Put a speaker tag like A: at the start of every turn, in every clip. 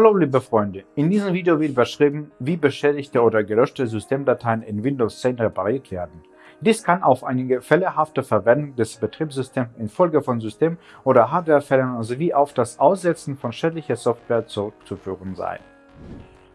A: Hallo liebe Freunde, in diesem Video wird beschrieben, wie beschädigte oder gelöschte Systemdateien in Windows 10 repariert werden. Dies kann auf einige fällehafte Verwendung des Betriebssystems infolge von System- oder Hardwarefällen sowie auf das Aussetzen von schädlicher Software zurückzuführen sein.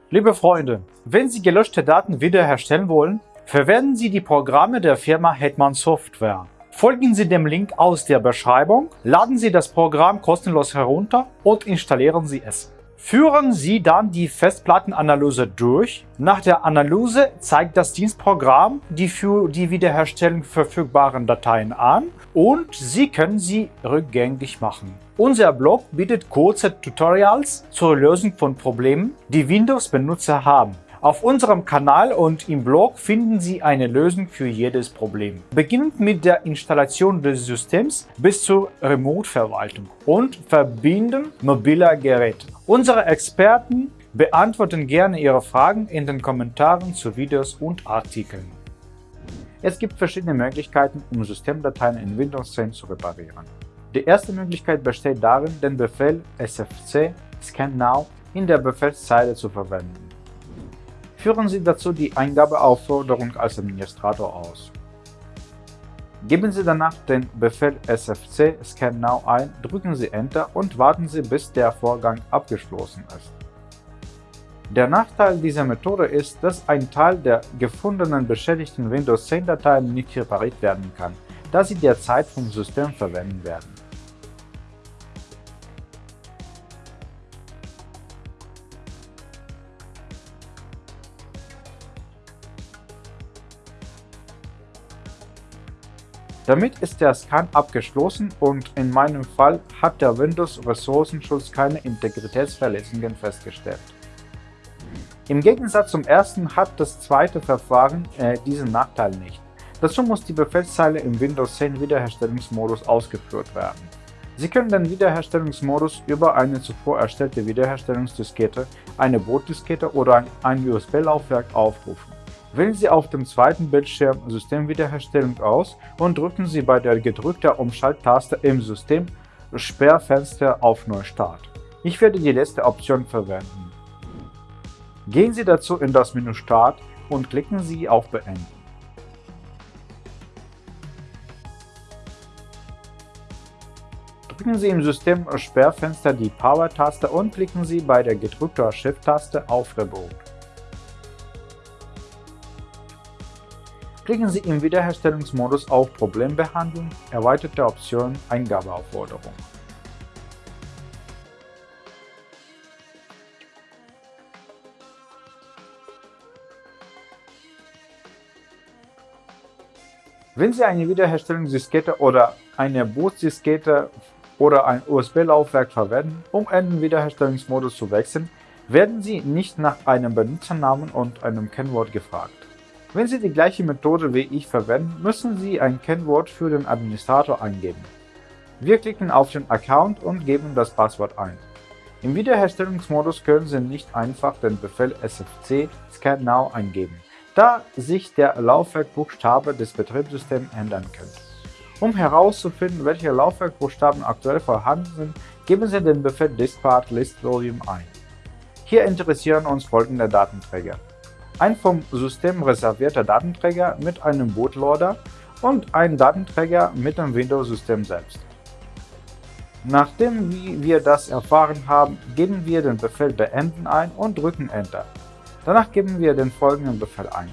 A: Liebe Freunde, wenn Sie gelöschte Daten wiederherstellen wollen, verwenden Sie die Programme der Firma Hetman Software. Folgen Sie dem Link aus der Beschreibung, laden Sie das Programm kostenlos herunter und installieren Sie es. Führen Sie dann die Festplattenanalyse durch. Nach der Analyse zeigt das Dienstprogramm die für die Wiederherstellung verfügbaren Dateien an und Sie können sie rückgängig machen. Unser Blog bietet kurze Tutorials zur Lösung von Problemen, die Windows-Benutzer haben. Auf unserem Kanal und im Blog finden Sie eine Lösung für jedes Problem. Beginnend mit der Installation des Systems bis zur Remote-Verwaltung und Verbinden mobiler Geräte. Unsere Experten beantworten gerne Ihre Fragen in den Kommentaren zu Videos und Artikeln. Es gibt verschiedene Möglichkeiten, um Systemdateien in Windows 10 zu reparieren. Die erste Möglichkeit besteht darin, den Befehl sfc scan now in der Befehlszeile zu verwenden. Führen Sie dazu die Eingabeaufforderung als Administrator aus. Geben Sie danach den Befehl sfc scan now ein, drücken Sie Enter und warten Sie, bis der Vorgang abgeschlossen ist. Der Nachteil dieser Methode ist, dass ein Teil der gefundenen beschädigten Windows 10 Dateien nicht repariert werden kann, da sie derzeit vom System verwendet werden. Damit ist der Scan abgeschlossen und in meinem Fall hat der Windows-Ressourcenschutz keine Integritätsverletzungen festgestellt. Im Gegensatz zum ersten hat das zweite Verfahren äh, diesen Nachteil nicht. Dazu muss die Befehlszeile im Windows 10 Wiederherstellungsmodus ausgeführt werden. Sie können den Wiederherstellungsmodus über eine zuvor erstellte Wiederherstellungsdiskette, eine Bootdiskette oder ein USB-Laufwerk aufrufen. Wählen Sie auf dem zweiten Bildschirm Systemwiederherstellung aus und drücken Sie bei der gedrückten Umschalttaste im System Sperrfenster auf Neustart. Ich werde die letzte Option verwenden. Gehen Sie dazu in das Menü Start und klicken Sie auf Beenden. Drücken Sie im System Sperrfenster die Power-Taste und klicken Sie bei der gedrückten Shift-Taste auf Reboot. Klicken Sie im Wiederherstellungsmodus auf Problembehandlung, erweiterte Option Eingabeaufforderung. Wenn Sie eine Wiederherstellungsdiskette oder eine Bootdiskette oder ein USB-Laufwerk verwenden, um in den Wiederherstellungsmodus zu wechseln, werden Sie nicht nach einem Benutzernamen und einem Kennwort gefragt. Wenn Sie die gleiche Methode wie ich verwenden, müssen Sie ein Kennwort für den Administrator eingeben. Wir klicken auf den Account und geben das Passwort ein. Im Wiederherstellungsmodus können Sie nicht einfach den Befehl sfc scan now eingeben, da sich der Laufwerkbuchstabe des Betriebssystems ändern könnte. Um herauszufinden, welche Laufwerkbuchstaben aktuell vorhanden sind, geben Sie den Befehl diskpart list volume ein. Hier interessieren uns folgende Datenträger ein vom System reservierter Datenträger mit einem Bootloader und ein Datenträger mit dem Windows-System selbst. Nachdem wir das erfahren haben, geben wir den Befehl Beenden ein und drücken Enter. Danach geben wir den folgenden Befehl ein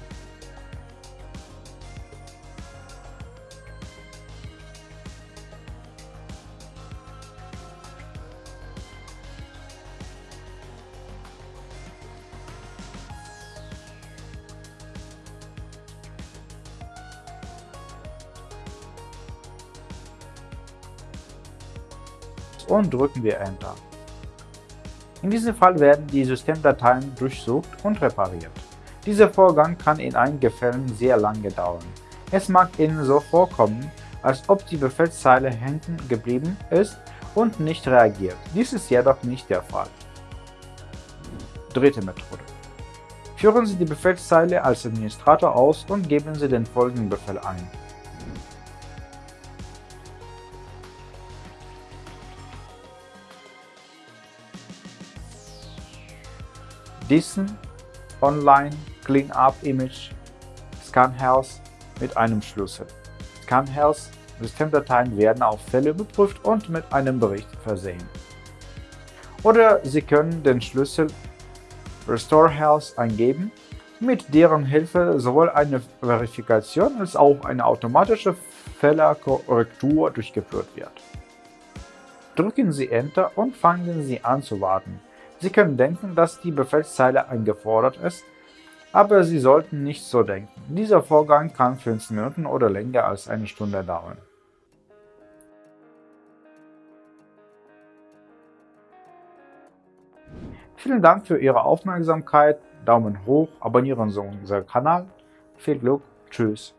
A: und drücken wir Enter. In diesem Fall werden die Systemdateien durchsucht und repariert. Dieser Vorgang kann in einigen Fällen sehr lange dauern. Es mag Ihnen so vorkommen, als ob die Befehlszeile hängen geblieben ist und nicht reagiert. Dies ist jedoch nicht der Fall. Dritte Methode. Führen Sie die Befehlszeile als Administrator aus und geben Sie den folgenden Befehl ein. Diesen Online Cleanup Image Scanhealth mit einem Schlüssel. Scanhealth Systemdateien werden auf Fälle überprüft und mit einem Bericht versehen. Oder Sie können den Schlüssel Restore Health eingeben, mit deren Hilfe sowohl eine Verifikation als auch eine automatische Fehlerkorrektur durchgeführt wird. Drücken Sie Enter und fangen Sie an zu warten. Sie können denken, dass die Befehlszeile eingefordert ist, aber Sie sollten nicht so denken. Dieser Vorgang kann 15 Minuten oder länger als eine Stunde dauern. Vielen Dank für Ihre Aufmerksamkeit, Daumen hoch, abonnieren Sie unseren Kanal. Viel Glück, tschüss.